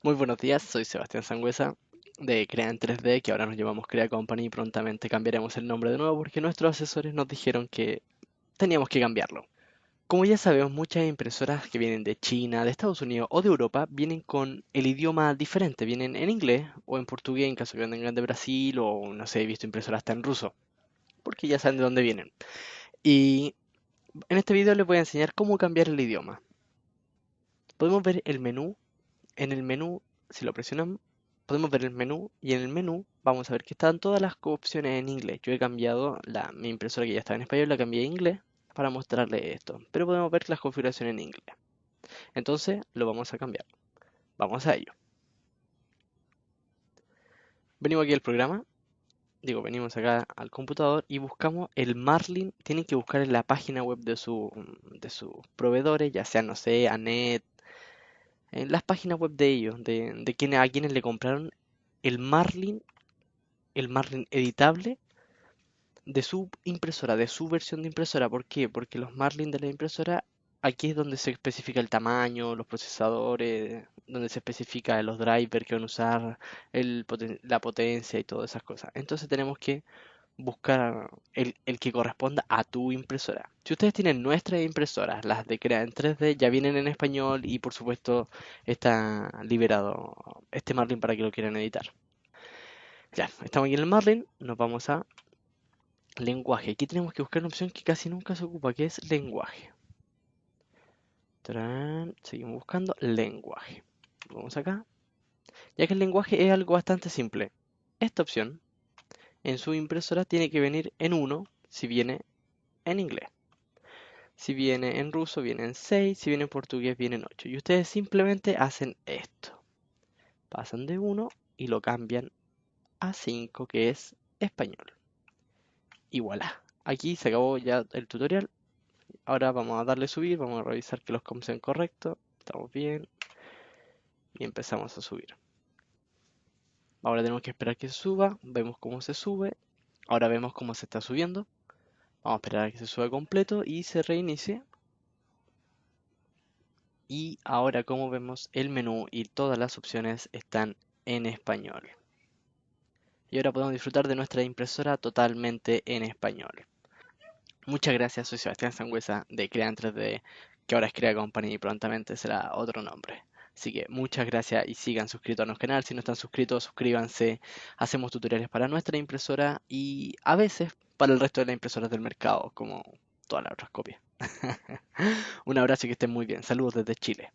Muy buenos días, soy Sebastián Sangüesa de Crea en 3D, que ahora nos llamamos Crea Company y prontamente cambiaremos el nombre de nuevo porque nuestros asesores nos dijeron que teníamos que cambiarlo. Como ya sabemos, muchas impresoras que vienen de China, de Estados Unidos o de Europa vienen con el idioma diferente, vienen en inglés o en portugués en caso que vengan de Brasil o no sé, he visto impresoras hasta en ruso, porque ya saben de dónde vienen. Y en este video les voy a enseñar cómo cambiar el idioma. Podemos ver el menú en el menú, si lo presionamos, podemos ver el menú y en el menú vamos a ver que están todas las opciones en inglés. Yo he cambiado la, mi impresora que ya estaba en español, la cambié a inglés para mostrarle esto. Pero podemos ver las configuraciones en inglés. Entonces lo vamos a cambiar. Vamos a ello. Venimos aquí al programa. Digo, venimos acá al computador y buscamos el Marlin. Tienen que buscar en la página web de, su, de sus proveedores, ya sea, no sé, Anet, en las páginas web de ellos, de, de a quienes le compraron el Marlin, el Marlin editable de su impresora, de su versión de impresora. ¿Por qué? Porque los Marlin de la impresora, aquí es donde se especifica el tamaño, los procesadores, donde se especifica los drivers que van a usar, la potencia y todas esas cosas. Entonces tenemos que buscar el, que corresponda a tu impresora. Si ustedes tienen nuestras impresoras, las de Crea en 3D, ya vienen en español y por supuesto está liberado este Marlin para que lo quieran editar. Ya, estamos aquí en el Marlin, nos vamos a lenguaje. Aquí tenemos que buscar una opción que casi nunca se ocupa, que es lenguaje. Seguimos buscando lenguaje. Vamos acá. Ya que el lenguaje es algo bastante simple. Esta opción en su impresora tiene que venir en 1 si viene en inglés. Si viene en ruso, viene en 6. Si viene en portugués, viene en 8. Y ustedes simplemente hacen esto. Pasan de 1 y lo cambian a 5, que es español. Y voilà. Aquí se acabó ya el tutorial. Ahora vamos a darle subir, vamos a revisar que los comps sean correctos. Estamos bien. Y empezamos a subir. Ahora tenemos que esperar que suba. Vemos cómo se sube. Ahora vemos cómo se está subiendo. Vamos a esperar a que se suba completo y se reinicie. Y ahora como vemos el menú y todas las opciones están en español. Y ahora podemos disfrutar de nuestra impresora totalmente en español. Muchas gracias, soy Sebastián Sangüesa de Crea 3D, que ahora es Crea Company y prontamente será otro nombre. Así que muchas gracias y sigan suscritos a nuestro canal. Si no están suscritos, suscríbanse. Hacemos tutoriales para nuestra impresora y a veces para el resto de las impresoras del mercado, como todas las otras copias. Un abrazo y que estén muy bien. Saludos desde Chile.